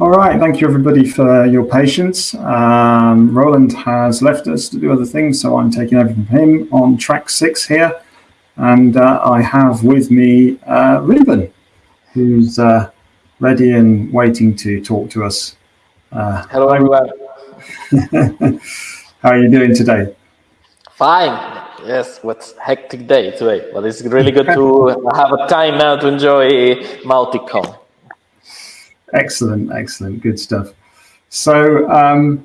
All right, thank you everybody for your patience. Um, Roland has left us to do other things, so I'm taking over from him on track six here. And uh, I have with me uh, Ruben, who's uh, ready and waiting to talk to us. Uh, Hello, everyone. How are you doing today? Fine. Yes, what's a hectic day today, but it's really good to have a time now to enjoy Mautic Excellent, excellent, good stuff. So um,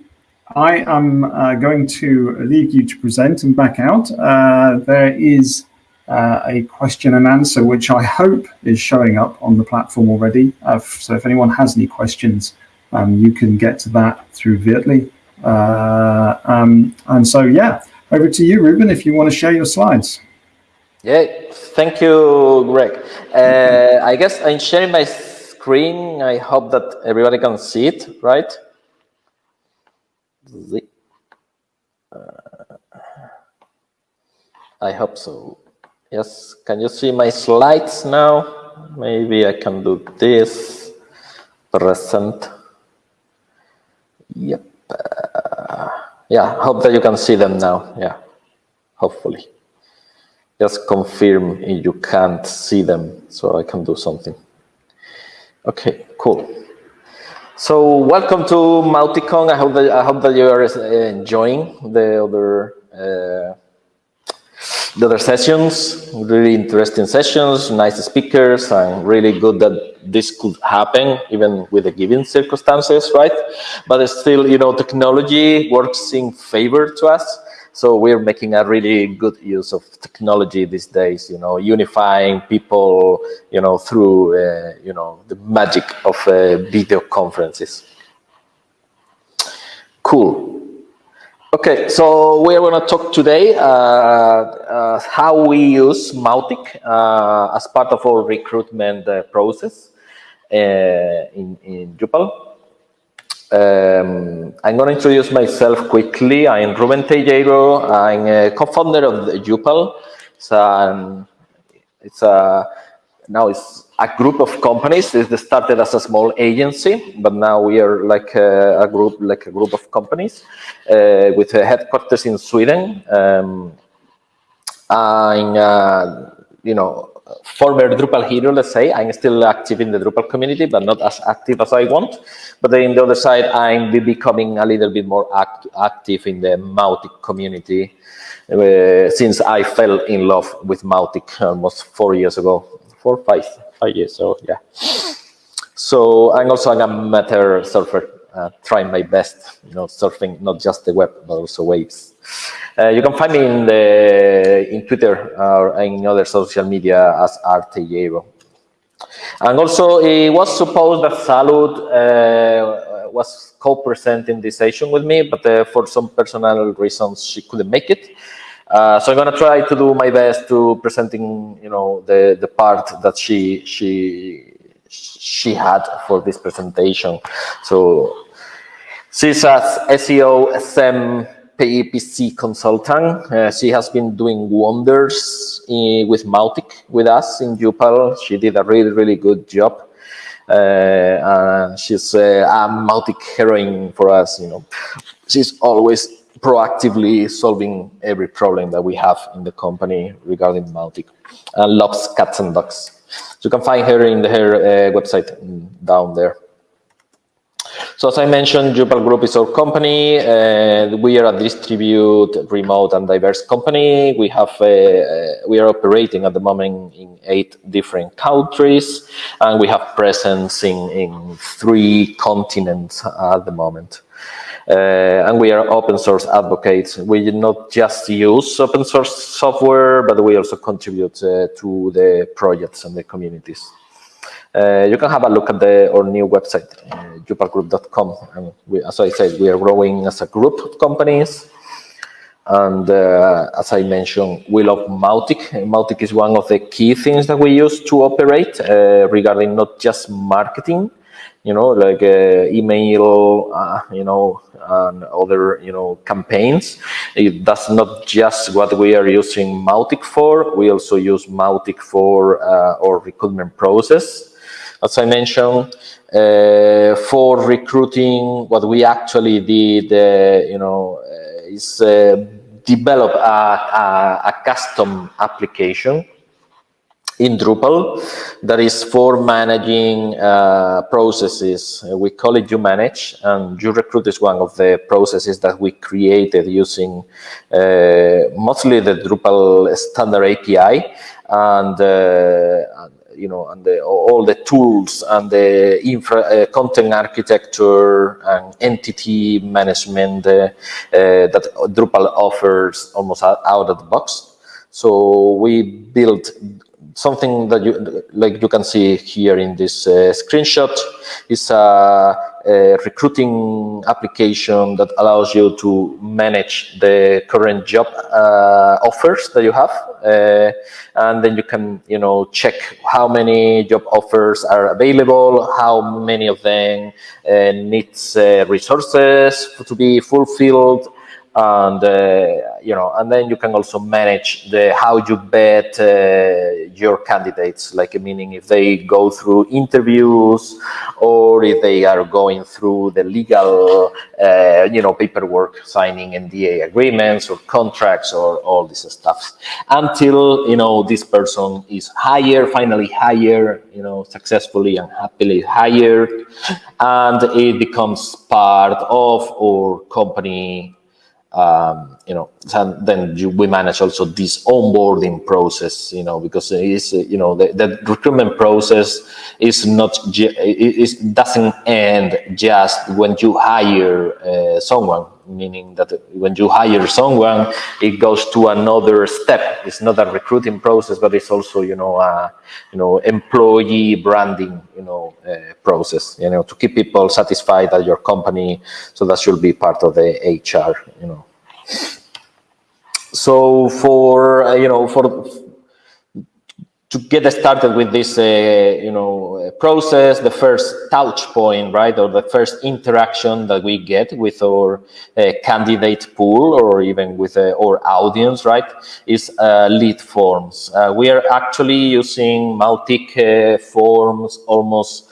I am uh, going to leave you to present and back out. Uh, there is uh, a question and answer, which I hope is showing up on the platform already. Uh, so if anyone has any questions, um, you can get to that through Vietly. Uh, um, and so, yeah, over to you, Ruben, if you want to share your slides. Yeah, thank you, Greg. Uh, I guess I'm sharing my screen. I hope that everybody can see it, right? I hope so. Yes, can you see my slides now? Maybe I can do this. Present. Yep. Uh, yeah, hope that you can see them now. Yeah, hopefully. Just confirm if you can't see them so I can do something. Okay, cool. So welcome to Mauticon. I hope that I hope that you are enjoying the other uh, the other sessions, really interesting sessions, nice speakers, and really good that this could happen even with the given circumstances, right? But still, you know, technology works in favor to us. So we're making a really good use of technology these days, you know, unifying people, you know, through, uh, you know, the magic of uh, video conferences. Cool. Okay, so we're going to talk today uh, uh, how we use Mautic uh, as part of our recruitment uh, process uh, in, in Youpal. Um, I'm going to introduce myself quickly. I'm Ruben Teijeiro. I'm a co-founder of Youpal. It's, um, it's a, now it's a group of companies. It started as a small agency, but now we are like a, a group, like a group of companies uh, with headquarters in Sweden. Um, I'm, uh, you know, former Drupal hero, let's say. I'm still active in the Drupal community, but not as active as I want. But then on the other side, I'm becoming a little bit more act active in the Mautic community uh, since I fell in love with Mautic almost four years ago, four, five five years. So yeah. So I'm also an amateur surfer, uh, trying my best, you know, surfing not just the web but also waves. Uh, you can find me in the in Twitter or in other social media as Arteyero. And also, it was supposed that Salud uh, was co-presenting this session with me, but uh, for some personal reasons, she couldn't make it. Uh, so I'm gonna try to do my best to presenting, you know, the the part that she she she had for this presentation. So she's a SEO SEM PPC consultant. Uh, she has been doing wonders in, with Mautic with us in Youpal. She did a really really good job. Uh, she's uh, a Mautic heroine for us. You know, she's always proactively solving every problem that we have in the company regarding Mautic and loves cats and dogs. So you can find her in the, her uh, website down there. So as I mentioned, Youpal Group is our company. Uh, we are a distributed, remote, and diverse company. We have uh, uh, we are operating at the moment in eight different countries, and we have presence in in three continents at the moment. Uh, and we are open source advocates. We not just use open source software, but we also contribute uh, to the projects and the communities. Uh, you can have a look at the, our new website, uh, youpalgroup.com. And we, as I said, we are growing as a group of companies. And uh, as I mentioned, we love Mautic. Mautic is one of the key things that we use to operate uh, regarding not just marketing, you know, like uh, email, uh, you know, and other, you know, campaigns. It, that's not just what we are using Mautic for. We also use Mautic for uh, our recruitment process. As I mentioned, uh, for recruiting, what we actually did, uh, you know, uh, is uh, develop a, a, a custom application in Drupal that is for managing uh, processes. We call it uManage, and You Recruit is one of the processes that we created using uh, mostly the Drupal standard API and, uh, you know, and the, all the tools and the infra, uh, content architecture and entity management uh, uh, that Drupal offers almost out of the box. So we built something that you like you can see here in this uh, screenshot is a, a, recruiting application that allows you to manage the current job uh, offers that you have uh, and then you can you know check how many job offers are available how many of them uh, needs uh, resources to be fulfilled and uh, you know and then you can also manage the how you bet uh, your candidates. Like meaning if they go through interviews or if they are going through the legal uh, you know paperwork signing nda agreements or contracts or all this stuff. Until you know this person is hired finally hired you know successfully and happily hired and it becomes part of our company um, you know, then you, we manage also this onboarding process, you know, because it's, you know, the, the recruitment process is not, it doesn't end just when you hire uh, someone, meaning that when you hire someone, it goes to another step. It's not a recruiting process, but it's also, you know, a, you know, employee branding, you know, uh, process, you know, to keep people satisfied at your company. So that should be part of the HR, you know. So for, uh, you know, for to get started with this, uh, you know, process, the first touch point, right, or the first interaction that we get with our uh, candidate pool or even with uh, our audience, right, is uh, lead forms. Uh, we are actually using Mautic uh, forms almost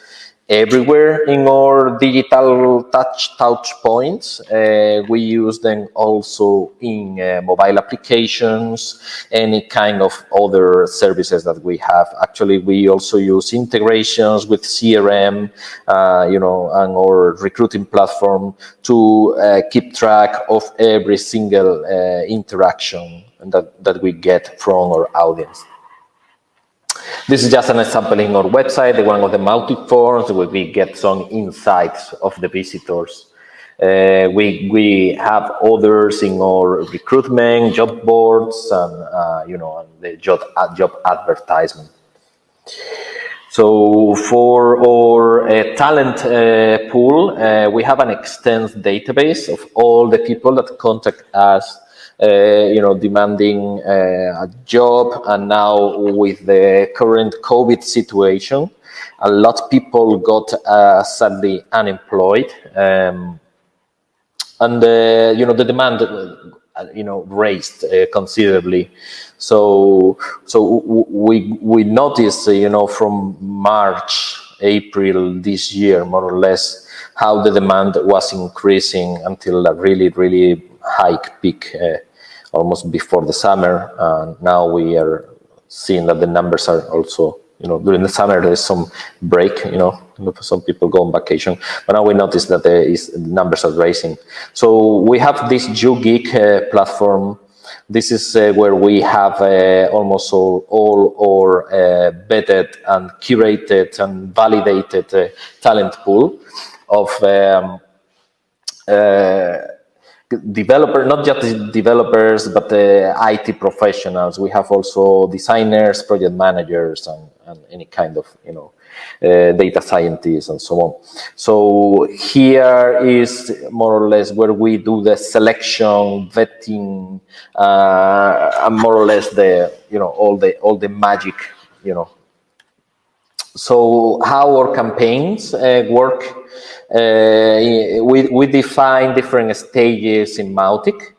everywhere in our digital touch touch points. Uh, we use them also in uh, mobile applications, any kind of other services that we have. Actually, we also use integrations with CRM, uh, you know, and our recruiting platform to uh, keep track of every single uh, interaction that, that we get from our audience. This is just an example in our website, the one of the Mautic forms where we get some insights of the visitors. Uh, we we have others in our recruitment, job boards, and uh, you know, the job uh, job advertisement. So for our uh, talent uh, pool, uh, we have an extensive database of all the people that contact us you know, demanding uh, a job. And now with the current COVID situation, a lot of people got uh, sadly unemployed. Um, and, you know, the demand you know raised uh, considerably so so we we noticed uh, you know from march april this year more or less how the demand was increasing until a really really high peak uh, almost before the summer. And now we are seeing that the numbers are also, you know, during the summer there's some break, you know, some people go on vacation, but now we notice that the numbers are rising. So we have this YouGeek uh, platform. This is uh, where we have uh, almost all, all our uh, vetted and curated and validated uh, talent pool of um, uh, developer, not just developers, but the IT professionals. We have also designers, project managers, and, and any kind of, you know, uh, data scientists and so on. So here is more or less where we do the selection, vetting, uh, and more or less the, you know, all the, all the magic, you know. So how our campaigns uh, work we, we define different stages in Mautic.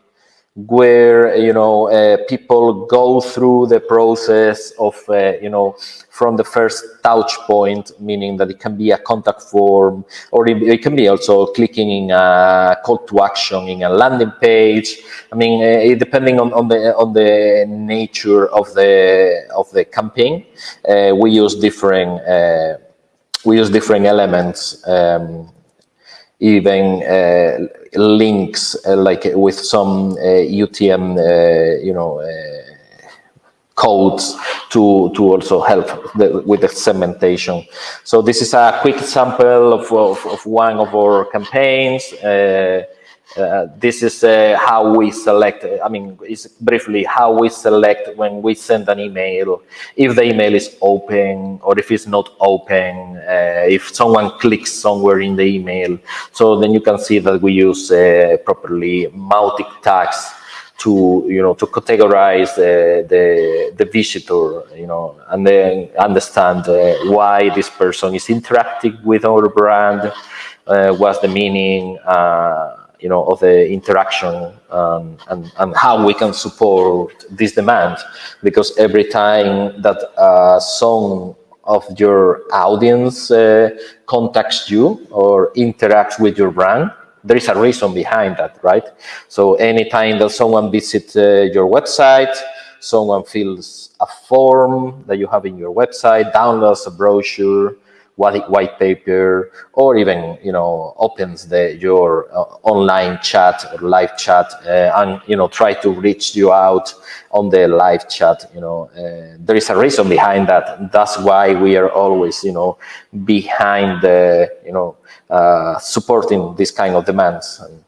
where you know uh, people go through the process of uh, you know from the first touch point meaning that it can be a contact form or it, it, can be also clicking in a call to action in a landing page i mean uh, depending on, on the on the nature of the of the campaign uh, we use different uh, we use different elements um, even uh, links uh, like with some UTM, uh, you know, codes to to also help the, with the segmentation. So this is a quick sample of, of, of one of our campaigns. Uh, uh, this is uh, how we select, I mean, it's briefly how we select when we send an email, if the email is open or if it's not open, uh, if someone clicks somewhere in the email. So then you can see that we use uh, properly Mautic tags to you know to categorize the the, the visitor you know and then understand uh, why this person is interacting with our brand uh, what's the meaning uh, you know, of the interaction um, and, and how we can support this demand. Because every time that a song of your audience uh, contacts you or interacts with your brand, there is a reason behind that, right? So anytime that someone visits uh, your website, someone fills a form that you have in your website, downloads a brochure, white paper, or even you know opens the your uh, online chat or live chat uh, and you know try to reach you out on the live chat. You know uh, there is a reason behind that. That's why we are always you know behind the you know uh, supporting this kind of demands. And,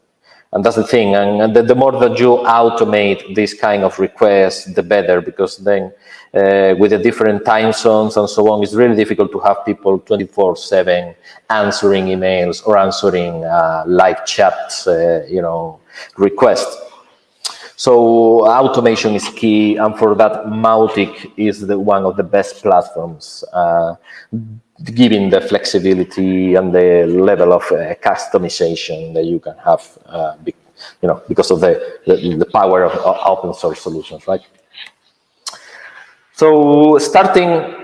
and that's the thing. And the, the, more that you automate this kind of requests, the better, because then uh, with the different time zones and so on, it's really difficult to have people 24/7 answering emails or answering uh, live chats, uh, you know, requests. So automation is key, and for that, Mautic is the, one of the best platforms, uh, giving the flexibility and the level of uh, customization that you can have, uh, you know, because of the, the, the power of open source solutions, right? So starting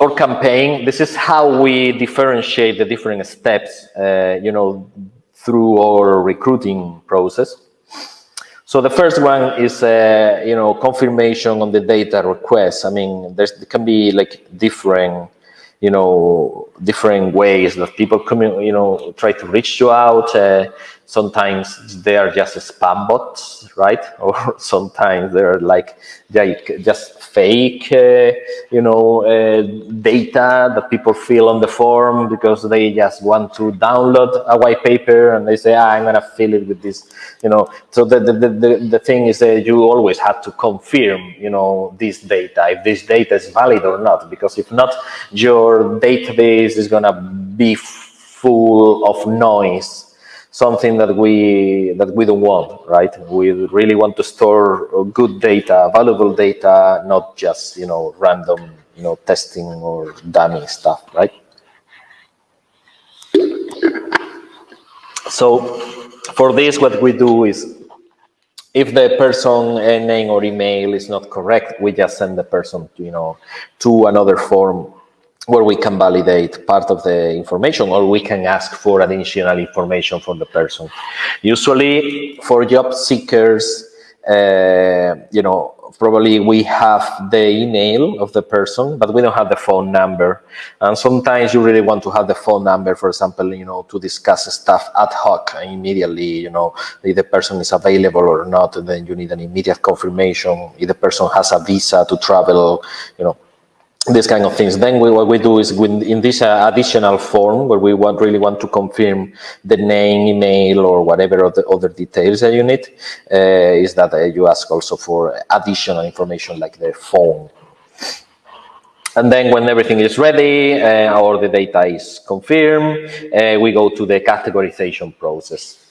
our campaign, this is how we differentiate the different steps, uh, you know, through our recruiting process. So the first one is, uh, you know, confirmation on the data request. I mean, there can be like different, you know, different ways that people come, you know, try to reach you out. Uh, sometimes they are just spam bots, right? Or sometimes they're like, like just fake, uh, you know, uh, data that people fill on the form because they just want to download a white paper and they say, ah, I'm gonna fill it with this, you know. So the, the, the, the thing is that you always have to confirm, you know, this data, if this data is valid or not, because if not, your database is gonna be full of noise something that we that we don't want, right? We really want to store uh, good data, valuable data, not just you know random you know testing or dummy stuff, right? So for this, what we do is if the person uh, name or email is not correct, we just send the person to, you know, to another form where we can validate part of the information or we can ask for additional information from the person. Usually for job seekers, uh, you know, probably we have the email of the person, but we don't have the phone number. And sometimes you really want to have the phone number, for example, you know, to discuss stuff ad hoc immediately, you know, if the person is available or not, then you need an immediate confirmation. If the person has a visa to travel, you know, this kind of things. Then we, what we do is in this uh, additional form where we want really want to confirm the name, email, or whatever other, other details that you need, uh, is that uh, you ask also for additional information like the phone. And then when everything is ready uh, or the data is confirmed, uh, we go to the categorization process.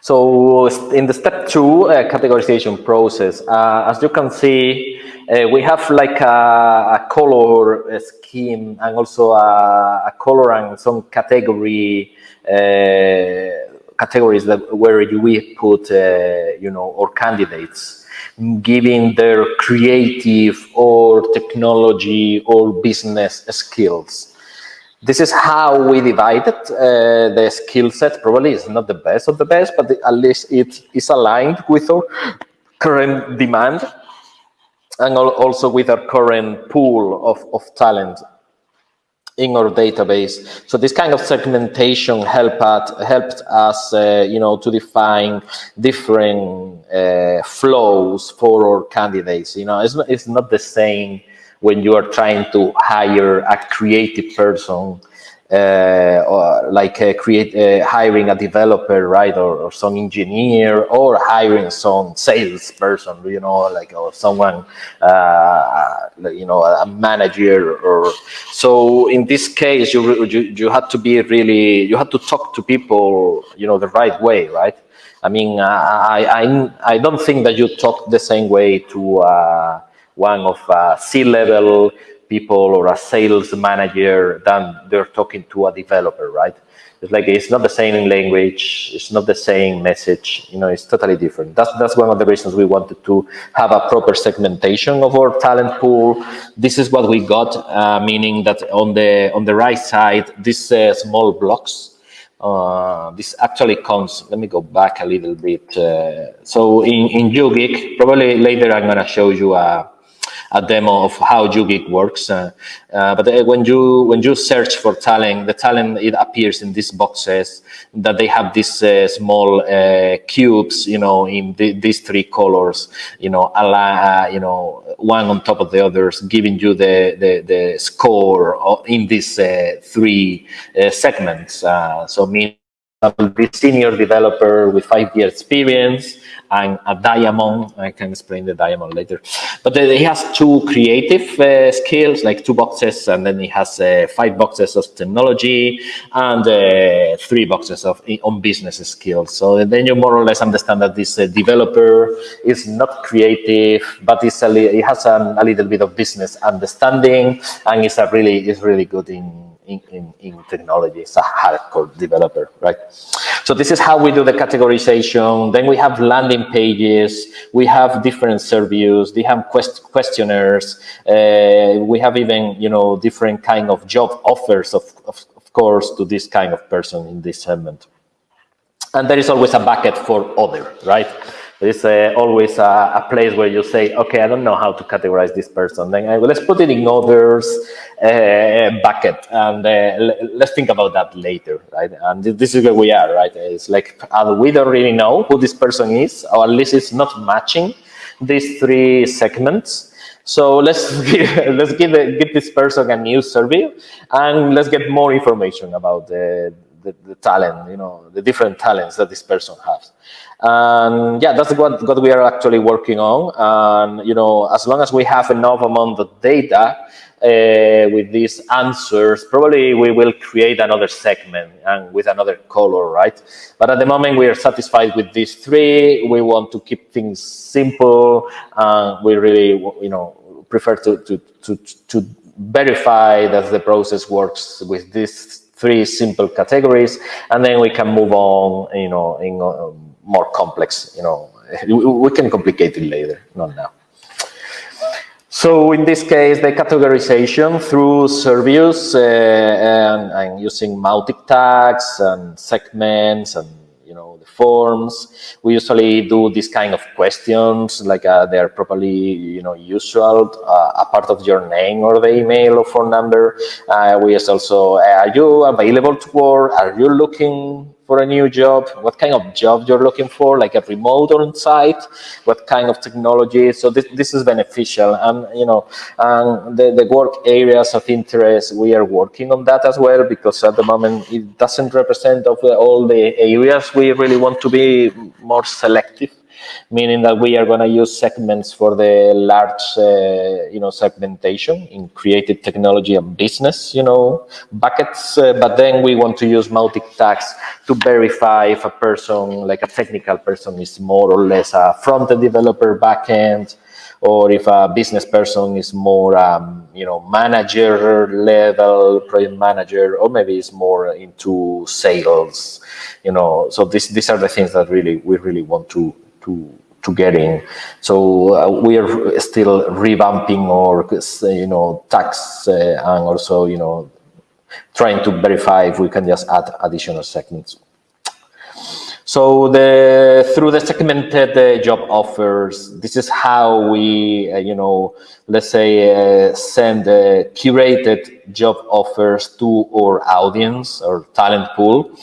So in the step two uh, categorization process, as you can see, uh, we have like a, a color scheme and also a, a, color and some category uh, categories that where we put, uh, you know, our candidates, giving their creative or technology or business skills. This is how we divided uh, the skill set. Probably it's not the best of the best, but at least it is aligned with our current demand and also with our current pool of, of talent in our database. So this kind of segmentation helped helped us, uh, you know, to define different uh, flows for our candidates. You know, it's not, it's not the same when you are trying to hire a creative person or like uh, create uh, hiring a developer, right, or, or, some engineer, or hiring some salesperson, you know, like or someone, uh, you know, a manager, or so. In this case, you you you had to be really, you had to talk to people, you know, the right way, right. I mean, I I I don't think that you talk the same way to uh, one of uh, C-level people or a sales manager than they're talking to a developer, right? It's like it's not the same language, it's not the same message, you know, it's totally different. That's that's one of the reasons we wanted to have a proper segmentation of our talent pool. This is what we got, uh, meaning that on the on the right side, these uh, small blocks. Uh, this actually comes. Let me go back a little bit. Uh, so in in YouGeek, probably later I'm gonna show you a a demo of how YouGeek works. Uh, uh, but uh, when you when you search for talent, the talent it appears in these boxes that they have these small cubes, you know, in the, these three colors, you know, you know, one on top of the others, giving you the the, the score in these three segments. so mean be senior developer with five years experience and a diamond. I can explain the diamond later. But he has two creative uh, skills, like two boxes, and then he has uh, five boxes of technology and uh, three boxes of on business skills. So then you more or less understand that this uh, developer is not creative, but it's a he has a, a little bit of business understanding, and is a really is really good in in, in, in technology. It's a hardcore developer, right? So this is how we do the categorization. Then we have landing pages. We have different surveys. They have quest questionnaires. Uh, we have even, you know, different kind of job offers, of, of, of course, to this kind of person in this segment. And there is always a bucket for other, right? Is uh, always a, a, place where you say, okay, I don't know how to categorize this person. Then I, let's put it in others uh, bucket and uh, let's think about that later, right? And this is where we are, right? It's like uh, we don't really know who this person is, or at least it's not matching these three segments. So let's give, let's give, give this person a new survey and let's get more information about the, the, the, talent, you know, the different talents that this person has. And yeah, that's what, what we are actually working on. And, you know, as long as we have enough amount of data uh, with these answers, probably we will create another segment and with another color, right? But at the moment, we are satisfied with these three. We want to keep things simple. And we really, you know, prefer to, to, to, to verify that the process works with these three simple categories, and then we can move on, you know, in um, more complex, you know, we can complicate it later, not now. So in this case, the categorization through surveys uh, and, and, using Mautic tags and segments and forms. We usually do this kind of questions, like uh, they are properly you know usual, uh, a part of your name or the email or phone number. Uh, we also, are you available to work? Are you looking for a new job, what kind of job you're looking for, like a remote or on-site, what kind of technology. So this, this is beneficial. And, you know, and the, the work areas of interest, we are working on that as well, because at the moment it doesn't represent of all the areas we really want to be more selective meaning that we are going to use segments for the large, uh, you know, segmentation in creative technology and business, you know, buckets. Uh, but then we want to use Mautic tags to verify if a person, like a technical person, is more or less a front-end developer, back-end, or if a business person is more um, you know, manager level, project manager, or maybe it's more into sales, you know. So this, these are the things that really we really want to to to get in. So uh, we are still revamping or you know tax uh, and also you know trying to verify if we can just add additional segments. So the through the segmented uh, job offers, this is how we, uh, you know, let's say uh, send uh, curated job offers to our audience or talent pool.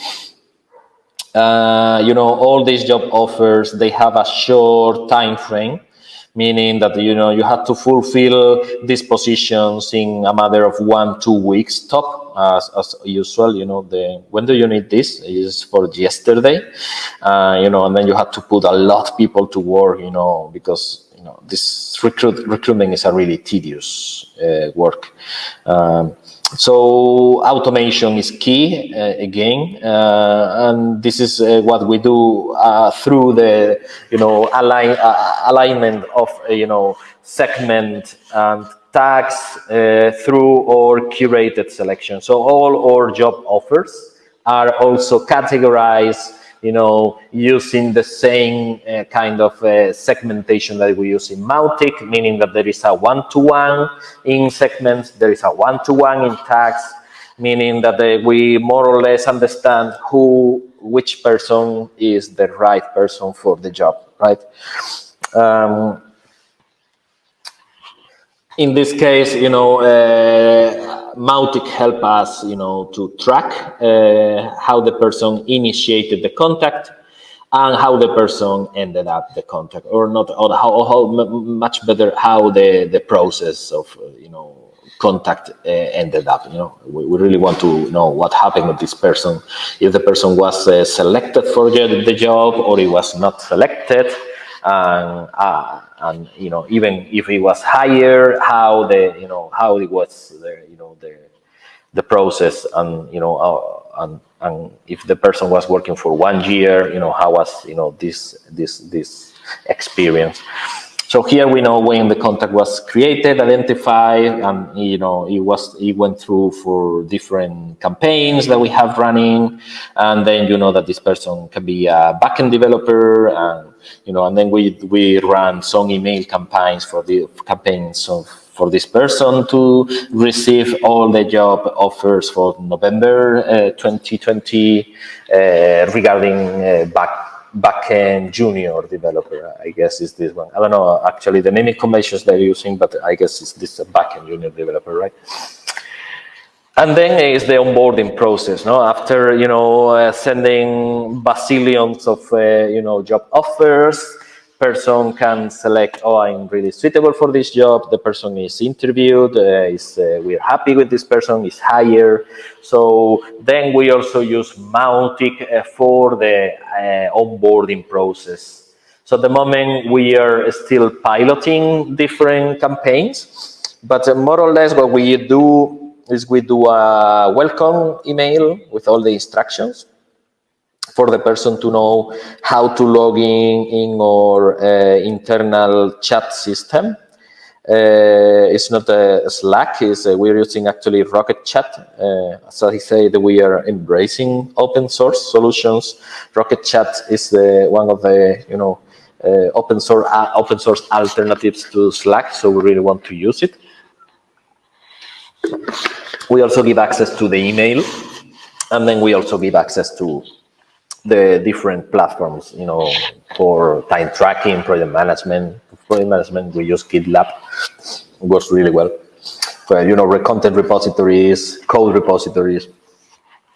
Uh, you know, all these job offers, they have a short time frame meaning that you know you have to fulfill these positions in a matter of one two weeks. Top as, as usual you know the when do you need this? Is for yesterday. Uh, you know and then you have to put a lot of people to work you know because you know this recruit recruitment is a really tedious uh, work. Um, so automation is key uh, again, uh, and this is uh, what we do uh, through the you know align, uh, alignment of uh, you know segment and tags through our curated selection. So all our job offers are also categorized you know, using the same uh, kind of uh, segmentation that we use in Mautic, meaning that there is a one-to-one -one in segments, there is a one-to-one -one in tags, meaning that uh, we more or less understand who, which person is the right person for the job, right? Um, in this case, you know, uh, Mautic help us, you know, to track uh, how the person initiated the contact and how the person ended up the contact, or not, or how, how much better how the the process of, uh, you know, contact uh, ended up. You know, we, we, really want to know what happened with this person, if the person was uh, selected for the, the job or he was not selected and uh, and you know even if it was higher, how the you know how it was the you know the the process and you know uh, and and if the person was working for one year, you know how was you know this this this experience. So here we know when the contact was created, identified, and you know it was it went through for different campaigns that we have running, and then you know that this person can be a backend developer, and you know, and then we we run some email campaigns for the campaigns of for this person to receive all the job offers for November uh, 2020 uh, regarding uh, back backend junior developer, I guess is this one. I don't know actually the naming conventions they're using, but I guess it's this backend junior developer, right? And then is the onboarding process. No, after you know uh, sending bazillions of uh, you know job offers, person can select, oh, I'm really suitable for this job. The person is interviewed, uh, is uh, we're happy with this person, is hired. So then we also use Mautic uh, for the uh, onboarding process. So at the moment we are still piloting different campaigns, but more or less what we do is we do a welcome email with all the instructions for the person to know how to log in in our uh, internal chat system. Uh, it's not a Slack, it's, uh, we're using actually Rocket Chat. Uh, as I said, we are embracing open source solutions. Rocket Chat is the, one of the, you know, uh, open source uh, open source alternatives to Slack, so we really want to use it. We also give access to the email, and then we also give access to the different platforms, you know, for time tracking, project management. Project management, we use GitLab. It works really well. For, you know, content repositories, code repositories,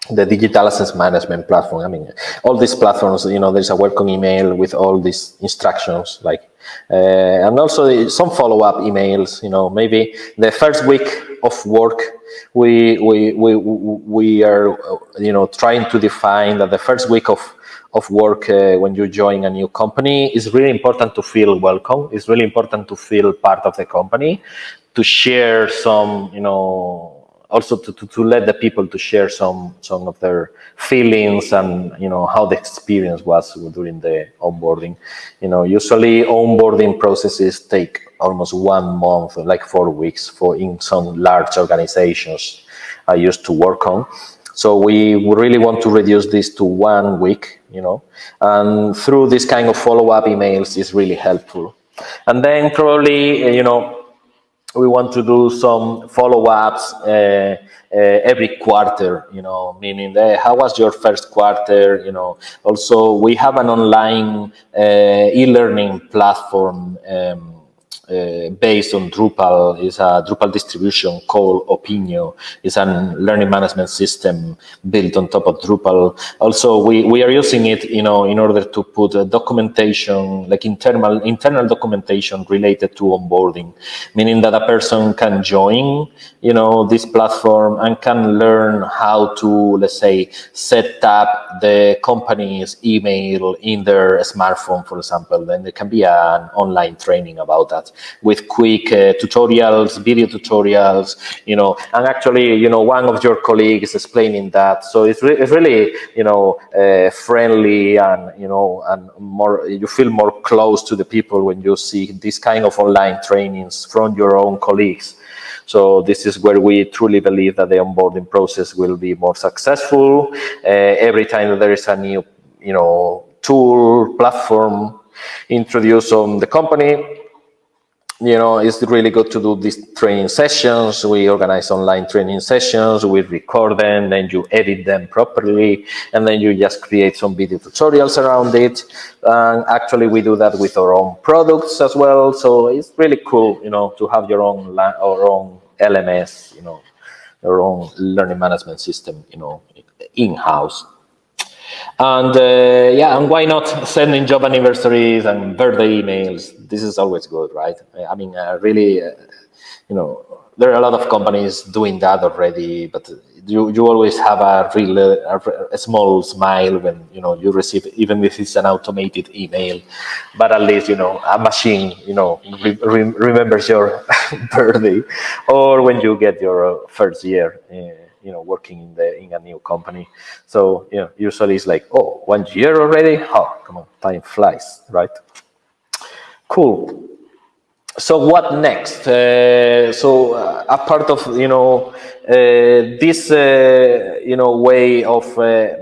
the digital assets management platform. I mean, all these platforms, you know, there's a welcome email with all these instructions, like, uh, and also some follow-up emails, you know, maybe the first week of work, we, we, we, we are, you know, trying to define that the first week of, of work uh, when you join a new company is really important to feel welcome. It's really important to feel part of the company, to share some, you know, also to, to, to, let the people to share some some of their feelings and you know how the experience was during the onboarding. You know usually onboarding processes take almost one month like four weeks for in some large organizations i used to work on. So we really want to reduce this to one week you know and through this kind of follow-up emails is really helpful. And then probably you know we want to do some follow-ups uh, uh, every quarter, you know, meaning how was your first quarter, you know. Also, we have an online uh, e-learning platform um, uh, based on Drupal is a Drupal distribution called Opigno. It's a learning management system built on top of Drupal. Also, we, we are using it, you know, in order to put documentation, like internal internal documentation related to onboarding, meaning that a person can join, you know, this platform and can learn how to, let's say, set up the company's email in their smartphone, for example. Then there can be an online training about that with quick uh, tutorials, video tutorials, you know, and actually, you know, one of your colleagues explaining that. So it's, re it's really, you know, uh, friendly and, you know, and more, you feel more close to the people when you see this kind of online trainings from your own colleagues. So this is where we truly believe that the onboarding process will be more successful. Uh, every time there is a new, you know, tool, platform introduced on the company, you know, it's really good to do these training sessions. We organize online training sessions, we record them, then you edit them properly, and then you just create some video tutorials around it. And actually, we do that with our own products as well. So it's really cool, you know, to have your own our own LMS, you know, your own learning management system, you know, in-house. And uh, yeah, and why not sending job anniversaries and birthday emails? This is always good, right? I mean, uh, really, uh, you know, there are a lot of companies doing that already, but you, you always have a real a, small smile when you know you receive even if it's an automated email but at least you know a machine you know re, re, remembers your birthday or when you get your first year uh, you know working in the in a new company. So you know usually it's like oh one year already? Oh come on time flies right? Cool. So what next? Uh, so uh, a part of you know uh, this uh, you know way of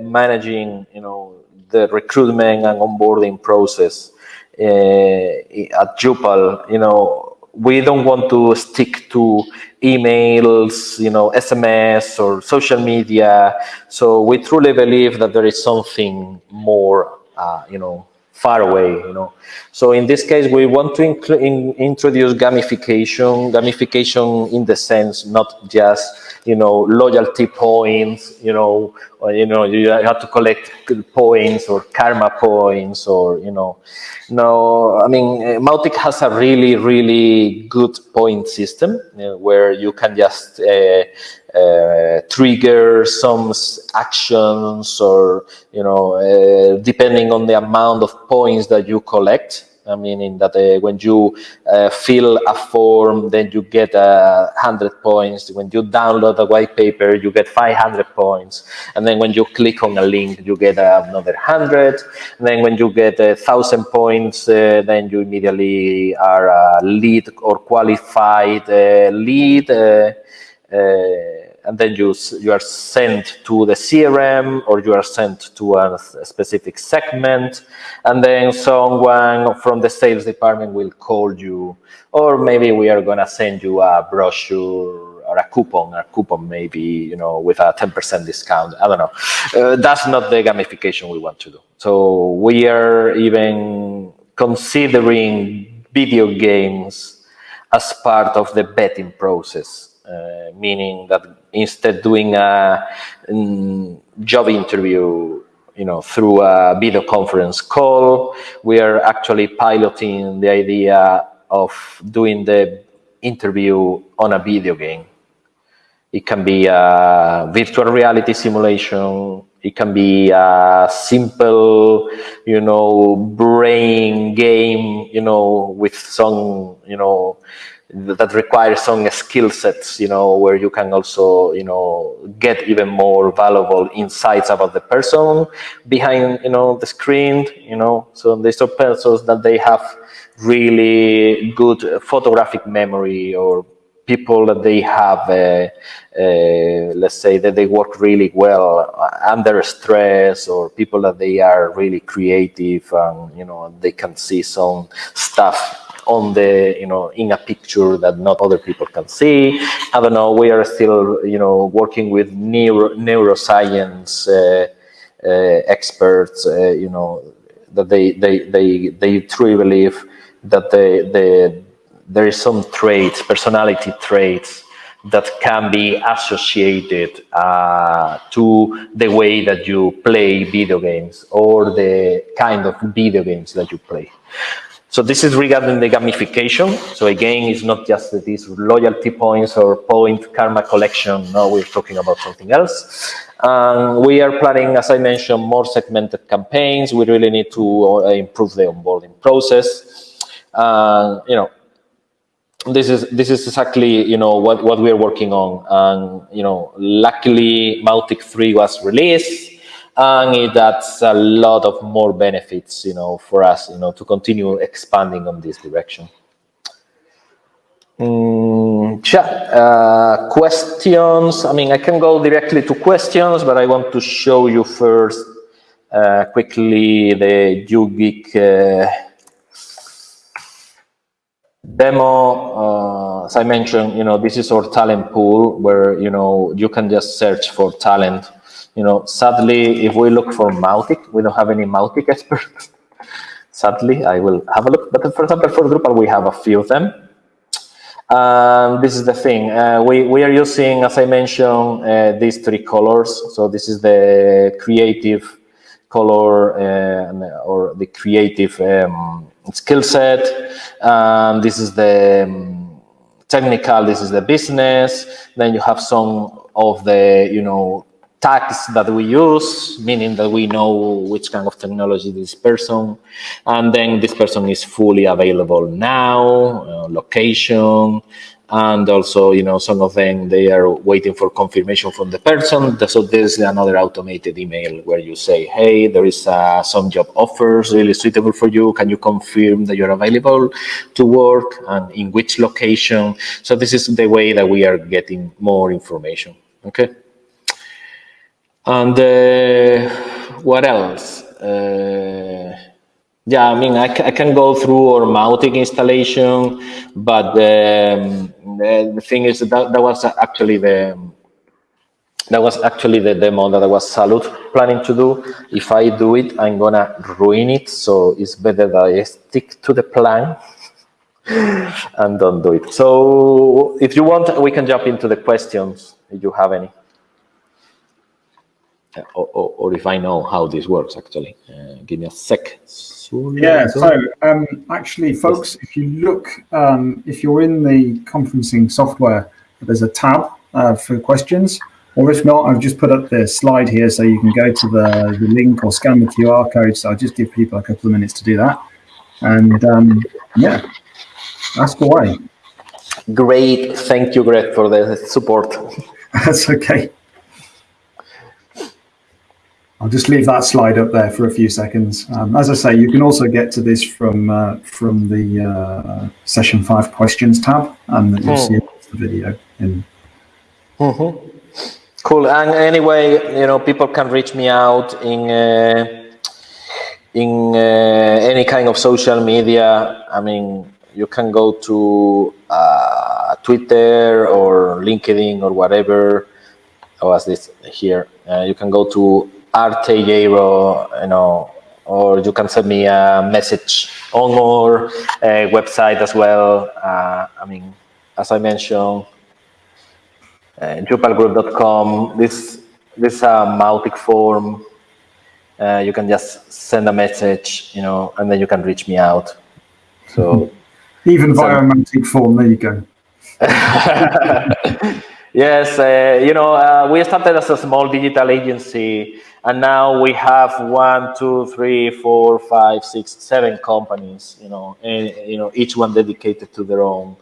managing you know the recruitment and onboarding process at Youpal you know we don't want to stick to emails, you know, SMS or social media. So we truly believe that there is something more, uh, you know, far away, you know. So in this case, we want to in introduce gamification, gamification in the sense not just, you know, loyalty points, you know, or, you know, you have to collect points or karma points or, you know, no, I mean, Mautic has a really, really good point system you know, where you can just uh, uh, trigger some actions or, you know, uh, depending on the amount of points that you collect, I mean, in that uh, when you uh, fill a form, then you get uh, 100 points. When you download a white paper, you get 500 points. And then when you click on a link, you get another 100. And then when you get a 1,000 points, uh, then you immediately are a lead or qualified uh, lead. Uh, and then you you are sent to the CRM or you are sent to a, a, specific segment, and then someone from the sales department will call you, or maybe we are gonna send you a brochure or a coupon, a coupon maybe you know with a ten percent discount. I don't know. Uh, that's not the gamification we want to do. So we are even considering video games as part of the betting process uh, meaning that instead doing a um, job interview you know, through a video conference call, we are actually piloting the idea of doing the interview on a video game. It can be a virtual reality simulation. It can be a simple, you know, brain game, you know, with some, you know, that require some skill sets, you know, where you can also, you know, get even more valuable insights about the person behind, you know, the screen, you know. So these are persons that they have really good photographic memory or people that they have, uh, uh, let's say that they work really well under stress or people that they are really creative and, you know, they can see some stuff on the you know in a picture that not other people can see i don't know we are still you know working with neuro neuroscience uh, uh, experts uh, you know that they they they they truly believe that the the there is some traits personality traits that can be associated uh, to the way that you play video games or the kind of video games that you play. So this is regarding the gamification. So again, it's not just these loyalty points or point karma collection. No, we're talking about something else. And we are planning, as I mentioned, more segmented campaigns. We really need to uh, improve the onboarding process. You know, this is this is exactly you know what what we are working on. And you know, luckily, Mautic 3 was released and it adds a lot of more benefits, you know, for us, you know, to continue expanding on this direction. Mm, yeah, uh, questions. I mean, I can go directly to questions, but I want to show you first uh, quickly the YouGeek uh, demo. Uh, as I mentioned, you know, this is our talent pool where, you know, you can just search for talent you know, sadly, if we look for Mautic, we don't have any Mautic experts. sadly, I will have a look. But for example, for Drupal, we have a few of them. Um, this is the thing. Uh, we, we are using, as I mentioned, uh, these three colors. So this is the creative color uh, or the creative um, skill set. Um, this is the um, technical, this is the business. Then you have some of the, you know, tags that we use, meaning that we know which kind of technology this person, and then this person is fully available now, uh, location, and also, you know, some of them, they are waiting for confirmation from the person. So there's another automated email where you say, hey, there is uh, some job offers really suitable for you. Can you confirm that you're available to work and in which location? So this is the way that we are getting more information, okay? And uh, what else? Uh, yeah, I mean, I, I, can go through our Mautic installation, but um, the, the, thing is that that was actually the that was actually the demo that I was Salud planning to do. If I do it, I'm gonna ruin it. So it's better that I stick to the plan and don't do it. So if you want, we can jump into the questions if you have any or, or, or, if I know how this works, actually. Uh, give me a sec. Yeah, so um, actually, folks, if you look, um, if you're in the conferencing software, there's a tab uh, for questions. Or if not, I've just put up the slide here so you can go to the, the link or scan the QR code. So I'll just give people a couple of minutes to do that. And um, yeah, ask away. Great. Thank you, Greg, for the support. That's okay. I'll just leave that slide up there for a few seconds. Um, as I say, you can also get to this from uh, from the uh, session five questions tab, and you'll see the video. In. Mm -hmm. Cool. And anyway, you know, people can reach me out in uh, in uh, any kind of social media. I mean, you can go to uh, Twitter or LinkedIn or whatever. Oh, was this here? Uh, you can go to Arteyero, you know, or you can send me a message on our uh, website as well. Uh, I mean, as I mentioned, uh, youpalgroup.com. This this is a Mautic form. Uh, you can just send a message, you know, and then you can reach me out. So even via a Mautic form, there you go. yes, uh, you know, uh, we started as a small digital agency and now we have one, two, three, four, five, six, seven companies. You know, and you know each one dedicated to their own,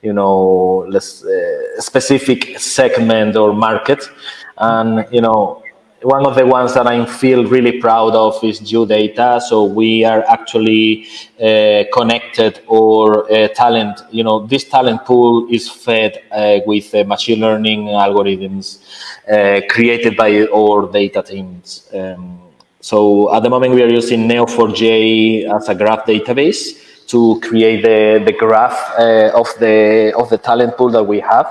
you know, less uh, specific segment or market. And, you know, one of the ones that I feel really proud of is data. So we are actually uh, connected or uh, talent, you know, this talent pool is fed uh, with uh, machine learning algorithms uh, created by our data teams. Um, so at the moment we are using Neo4j as a graph database to create the, the graph uh, of the of the talent pool that we have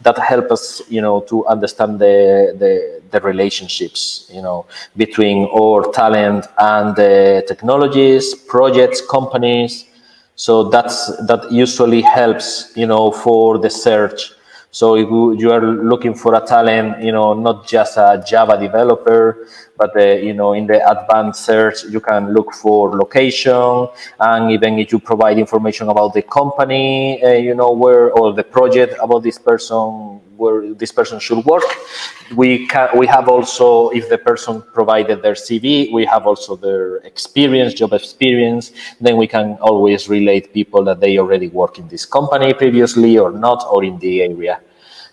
that help us you know to understand the the, the relationships you know between our talent and the technologies projects companies. So that's that usually helps you know for the search. So if you are looking for a talent, you know, not just a Java developer, but uh, you know, in the advanced search, you can look for location, and even if you provide information about the company, uh, you know, where or the project about this person, where this person should work. We can we have also, if the person provided their CV, we have also their experience, job experience. Then we can always relate people that they already work in this company previously or not, or in the area.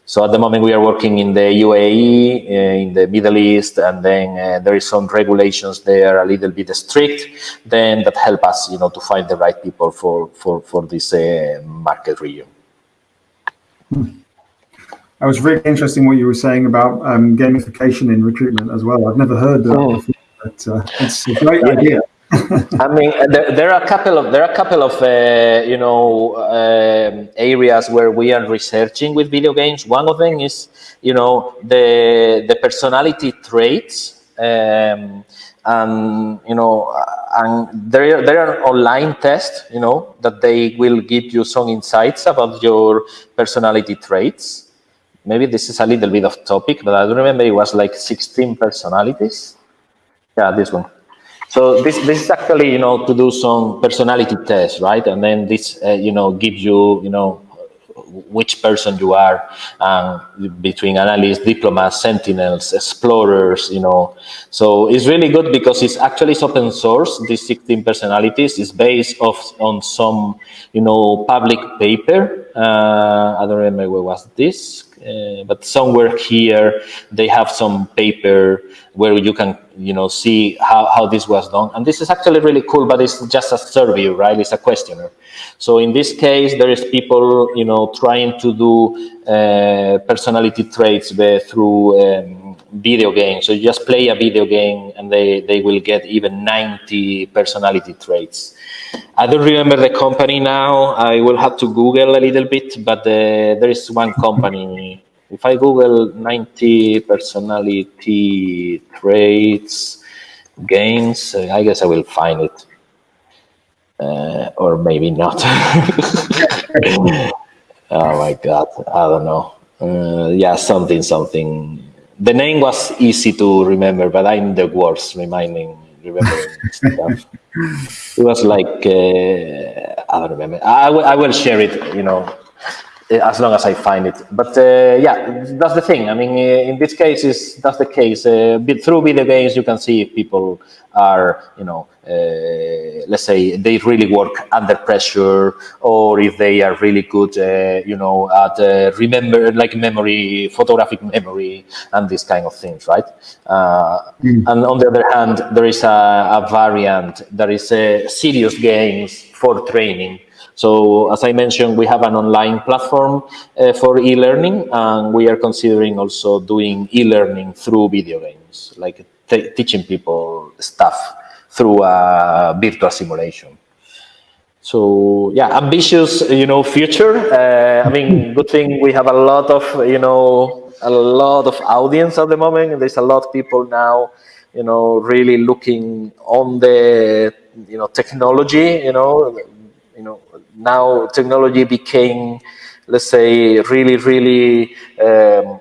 So at the moment we are working in the UAE, uh, in the Middle East, and then uh, there is some regulations there a little bit strict, then that help us, you know, to find the right people for, for, for this uh, market region. Hmm. That was really interesting what you were saying about um, gamification in recruitment as well. I've never heard that oh. before, but uh, it's a great idea. I mean, there, there, are a couple of there are a couple of uh, you know uh, areas where we are researching with video games. One of them is you know the the personality traits, um, and you know, and there there are online tests you know that they will give you some insights about your personality traits. Maybe this is a little bit of topic, but I don't remember it was like 16 personalities. Yeah, this one. So this, this is actually, you know, to do some personality tests, right? And then this, uh, you know, gives you, you know, which person you are um, between analysts, diplomats, sentinels, explorers, you know. So it's really good because it's actually open source. These 16 personalities is based off on some, you know, public paper. Uh, I don't remember where was this, uh, but somewhere here they have some paper where you can you know see how, how this was done. And this is actually really cool but it's just a survey right? It's a questionnaire. So in this case there is people you know trying to do uh, personality traits through um, video games. So you just play a video game and they they will get even 90 personality traits I don't remember the company now. I will have to Google a little bit, but uh, there is one company. If I Google 90 personality traits games, uh, I guess I will find it. Uh, or maybe not. oh my God, I don't know. Uh, yeah, something, something. The name was easy to remember, but I'm the worst reminding remembering stuff. It was like uh, I don't remember. I, I will share it. You know, as long as I find it. But uh, yeah, that's the thing. I mean, uh, in this case, is that's the case. Uh, through video games, you can see if people are, you know, uh, let's say they really work under pressure, or if they are really good, uh, you know, at uh, remember like memory, photographic memory, and these kind of things, right? Mm. And on the other hand, there is a, a variant. There is a serious games for training so as I mentioned, we have an online platform uh, for e-learning, and we are considering also doing e-learning through video games, like teaching people stuff through a virtual simulation. So yeah, ambitious, you know, future. Uh, I mean, good thing we have a lot of, you know, a lot of audience at the moment. There's a lot of people now, you know, really looking on the, you know, technology, you know, you know, now technology became, let's say, really, really um,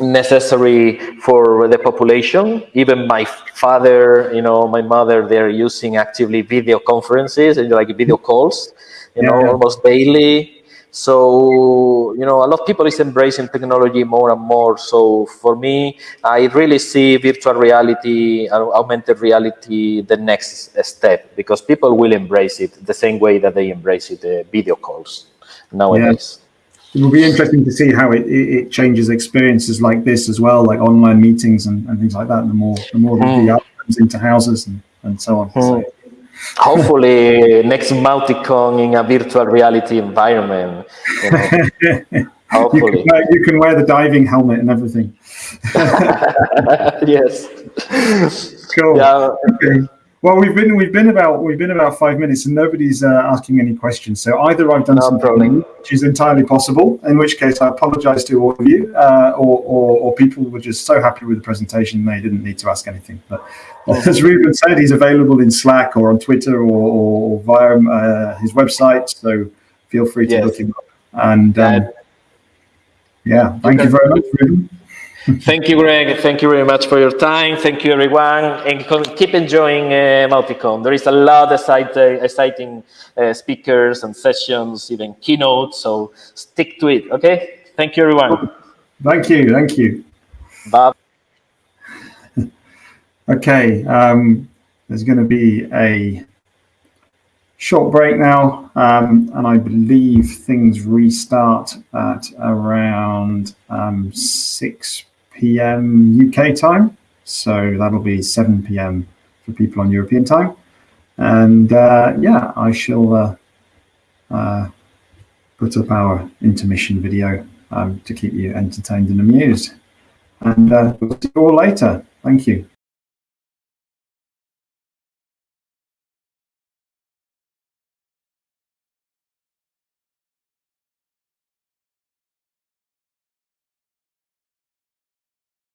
necessary for the population. Even my father, you know, my mother, they're using actively video conferences and like video calls, you yeah, know, almost daily. So, you know, a lot of people is embracing technology more and more. So for me, I really see virtual reality, augmented reality, the next step because people will embrace it the same way that they embrace it, uh, video calls. nowadays. Yeah. It will be interesting to see how it, it, it, changes experiences like this as well, like online meetings and, and things like that. The more the more mm. the comes into houses and, and so on. Mm. So, Hopefully, next Mauticon in a virtual reality environment. You know. Hopefully. You can, wear, you can wear the diving helmet and everything. yes. Cool. Yeah. Okay. Well, we've been we've been about we've been about five minutes, and nobody's uh, asking any questions. So either I've done no something which is entirely possible, in which case I apologise to all of you, uh, or, or, or people were just so happy with the presentation they didn't need to ask anything. But as Ruben said, he's available in Slack or on Twitter or, or via uh, his website. So feel free to yes. look him up. And um, yeah, thank you very much, Ruben. Thank you, Greg. Thank you very much for your time. Thank you, everyone. And keep enjoying uh, Mauticon. There is a lot of exciting, exciting uh, speakers and sessions, even keynotes. So stick to it, okay? Thank you, everyone. Thank you. Thank you. Bye. okay. Um, there's going to be a short break now, um, and I believe things restart at around um, 6 p.m. UK time. So that'll be 7 p.m. for people on European time. And uh, yeah, I shall uh, uh, put up our intermission video um, to keep you entertained and amused. And uh, we'll see you all later. Thank you.